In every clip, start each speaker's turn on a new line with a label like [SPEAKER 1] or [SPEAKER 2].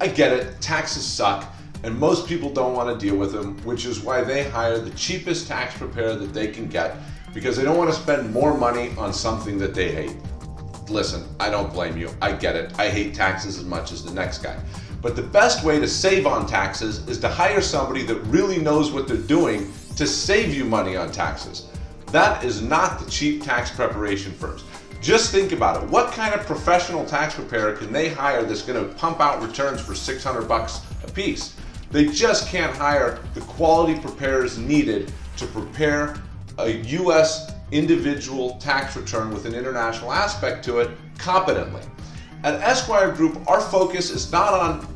[SPEAKER 1] I get it, taxes suck, and most people don't want to deal with them, which is why they hire the cheapest tax preparer that they can get because they don't want to spend more money on something that they hate. Listen, I don't blame you. I get it. I hate taxes as much as the next guy. But the best way to save on taxes is to hire somebody that really knows what they're doing to save you money on taxes. That is not the cheap tax preparation firms. Just think about it. What kind of professional tax preparer can they hire that's going to pump out returns for 600 bucks a piece? They just can't hire the quality preparers needed to prepare a U.S. individual tax return with an international aspect to it competently. At Esquire Group, our focus is not on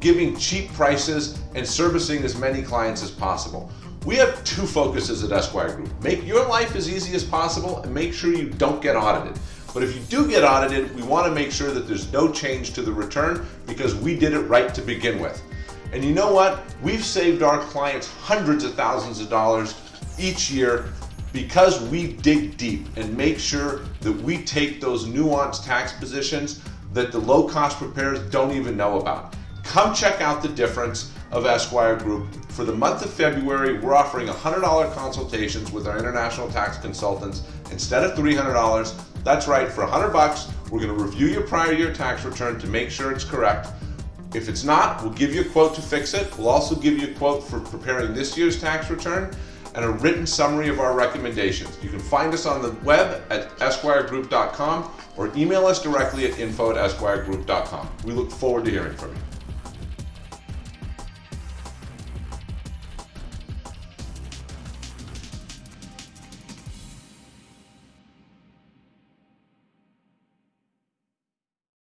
[SPEAKER 1] giving cheap prices and servicing as many clients as possible. We have two focuses at Esquire Group. Make your life as easy as possible and make sure you don't get audited. But if you do get audited, we want to make sure that there's no change to the return because we did it right to begin with. And you know what? We've saved our clients hundreds of thousands of dollars each year because we dig deep and make sure that we take those nuanced tax positions that the low cost preparers don't even know about. Come check out the difference of Esquire Group. For the month of February, we're offering $100 consultations with our international tax consultants instead of $300. That's right, for 100 bucks, we're going to review your prior year tax return to make sure it's correct. If it's not, we'll give you a quote to fix it. We'll also give you a quote for preparing this year's tax return and a written summary of our recommendations. You can find us on the web at esquiregroup.com or email us directly at info at esquiregroup.com. We look forward to hearing from you.